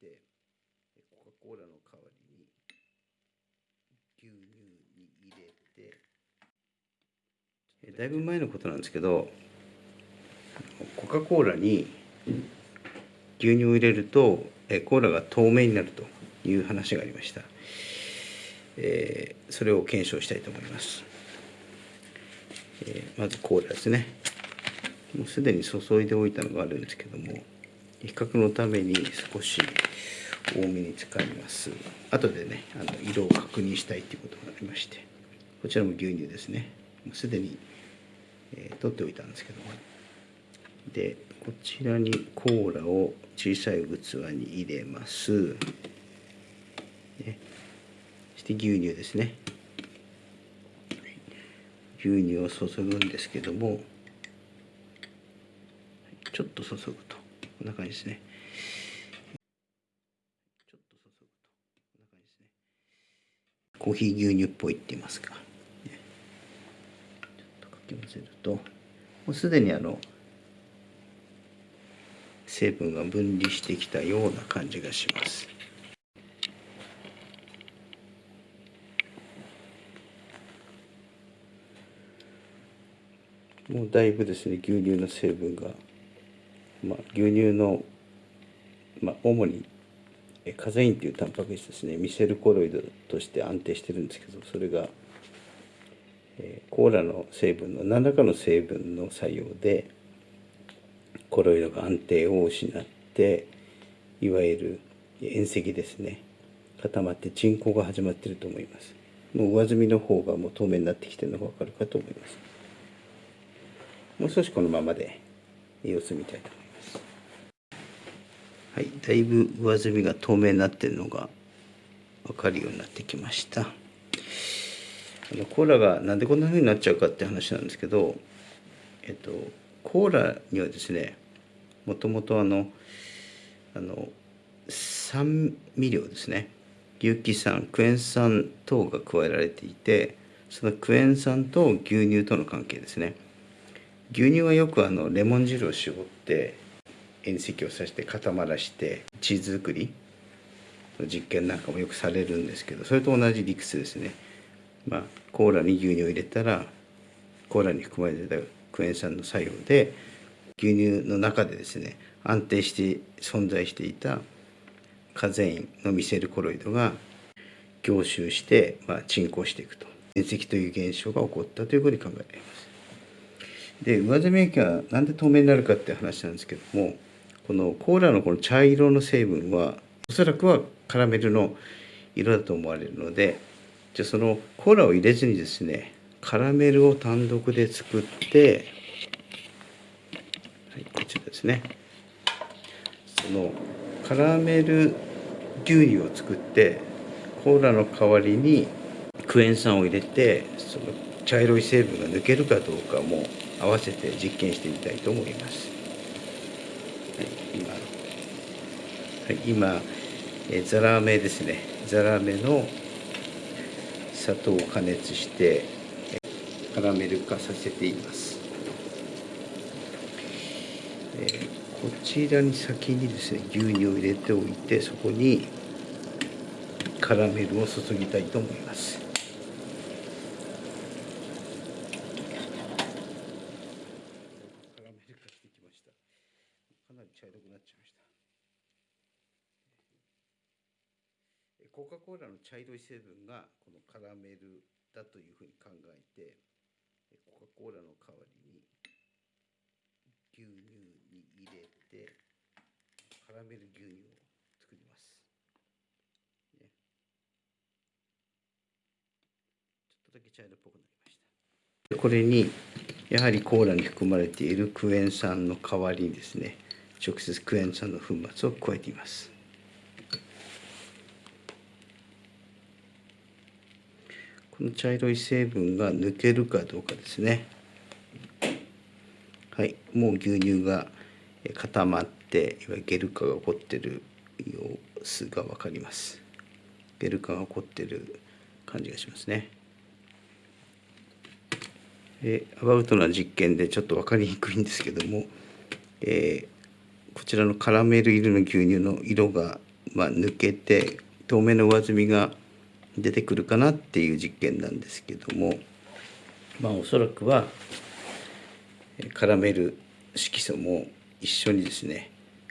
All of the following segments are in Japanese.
てコカ・コーラの代わりに牛乳に入れてえだいぶ前のことなんですけどコカ・コーラに牛乳を入れるとえコーラが透明になるという話がありました、えーそれを検証したいと思います、えーまずコーラですね。もうすでに注いでおいたのがあるんですけども。比較のために少し多めに使います。後でねあの色を確認したいということがありましてこちらも牛乳ですね。もうすでに、えー取っておいたんですけども。でこちらにコーラを小さい器に入れます、ね、そして牛乳ですね。牛乳を注ぐんですけども。ちょっと注ぐこんな感じですね。ちょっと注ぐとこんな感じですね。コーヒー牛乳っぽいって言いますか、ね。ちょっとかき混ぜるともうすでにあの成分が分離してきたような感じがします。もうだいぶですね牛乳の成分が、まあ、牛乳の、まあ、主にカゼインというタンパク質ですね。ミセルコロイドとして安定してるんですけどそれが、えーコーラの成分の何らかの成分の作用でコロイドが安定を失っていわゆる塩石ですね。固まって沈降が始まっていると思います。もう上澄みの方がもう透明になってきてるのが分かるかと思います。もう少しこのままで様子見たいと思います。はいだいぶ上澄みが透明になってるのが分かるようになってきました。あのコーラがなんでこんな風になっちゃうかって話なんですけどえっとコーラにはですねもともとあのあの酸味料ですね。有機酸クエン酸等が加えられていてそのクエン酸と牛乳との関係ですね。牛乳はよくあのレモン汁を絞って塩石をさして固まらしてチーズ作りの実験なんかもよくされるんですけどそれと同じ理屈ですねまあコーラに牛乳を入れたらコーラに含まれてたクエン酸の作用で牛乳の中でですね安定して存在していたカゼインのミセルコロイドが凝集して、まあ、沈降していくと塩石という現象が起こったというふうに考えられます。で上澄み液がなんで透明になるかって話なんですけどもこのコーラのこの茶色の成分はおそらくはカラメルの色だと思われるのでじゃあそのコーラを入れずにですねカラメルを単独で作って、はい、こちらですねそのカラメル牛乳を作ってコーラの代わりにクエン酸を入れてその茶色い成分が抜けるかどうかも合わせて実験してみたいと思います。はい、今、はい、今えザラメですねザラメの砂糖を加熱してカラメル化させています。えこちらに先にですね牛乳を入れておいてそこにカラメルを注ぎたいと思います。カラメル化してきました。かなり茶色くなっちゃいました。えコカ・コーラの茶色い成分がこのカラメルだというふうに考えてえコカ・コーラの代わりに牛乳に入れてカラメル牛乳を作ります、ね、ちょっとだけ茶色っぽくなりました。でこれにやはりコーラに含まれているクエン酸の代わりにですね直接クエン酸の粉末を加えていますこの茶色い成分が抜けるかどうかですねはい、もう牛乳が固まっていわゆるゲル化が起こってる様子が分かります。ゲル化が起こってる感じがしますね。でアバウトな実験でちょっと分かりにくいんですけども、えーこちらのカラメル色の牛乳の色がまあ、抜けて透明の上澄みが出てくるかなっていう実験なんですけどもまあおそらくはカラメル色素も一緒にですね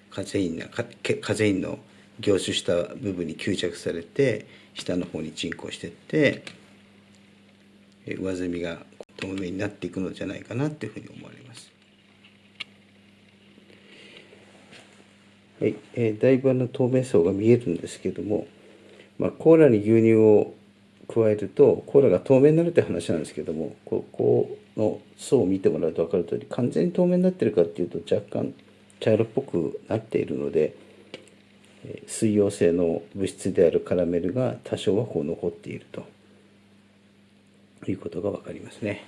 カゼインなカゼインの凝集した部分に吸着されて下の方に沈降していって上澄みが透明になっていくのじゃないかなというふうに思われます。はい、えー、だいぶの透明層が見えるんですけども、まあ、コーラに牛乳を加えるとコーラが透明になるって話なんですけどもここの層を見てもらうと分かる通り完全に透明になってるかっていうと若干茶色っぽくなっているので水溶性の物質であるカラメルが多少はこう残っているということが分かりますね。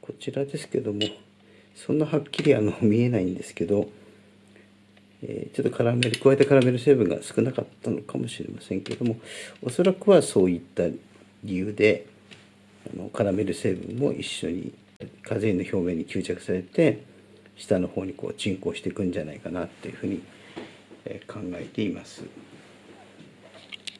こちらですけどもそんなはっきりあの見えないんですけど、えー、ちょっとカラメル加えたカラメル成分が少なかったのかもしれませんけれどもおそらくはそういった理由であのカラメル成分も一緒にカゼインの表面に吸着されて下の方にこう沈降していくんじゃないかなっていうふうに考えています。